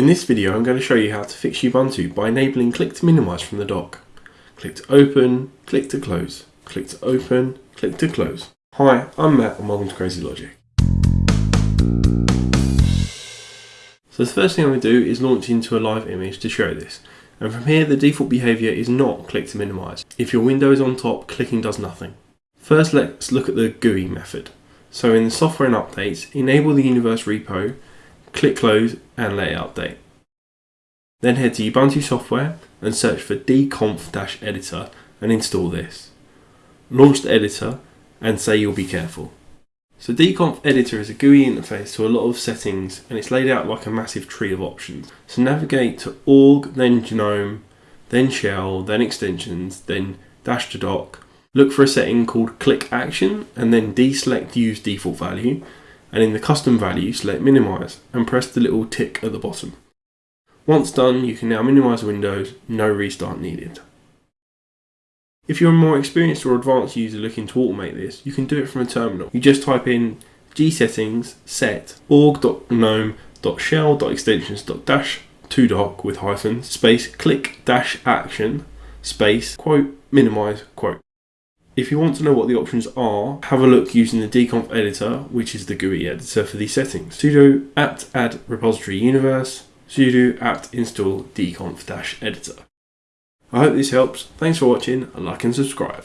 In this video I'm going to show you how to fix Ubuntu by enabling click to minimize from the dock. Click to open, click to close, click to open, click to close. Hi, I'm Matt and welcome to Crazy Logic. So the first thing I'm going to do is launch into a live image to show this. And from here the default behaviour is not click to minimize. If your window is on top, clicking does nothing. First let's look at the GUI method. So in the software and updates, enable the universe repo click close and let it update. Then head to Ubuntu software and search for dconf-editor and install this. Launch the editor and say you'll be careful. So dconf editor is a GUI interface to a lot of settings and it's laid out like a massive tree of options. So navigate to org, then gnome, then shell, then extensions, then dash to dock. Look for a setting called click action and then deselect use default value and in the custom value select minimize and press the little tick at the bottom. Once done you can now minimize Windows, no restart needed. If you're a more experienced or advanced user looking to automate this, you can do it from a terminal. You just type in gsettings set org.gnome.shell.extensions.dash to dock with hyphens space click dash action space quote minimize quote. If you want to know what the options are, have a look using the dconf editor, which is the GUI editor for these settings. sudo apt add repository universe, sudo apt install dconf-editor. I hope this helps. Thanks for watching, and like and subscribe.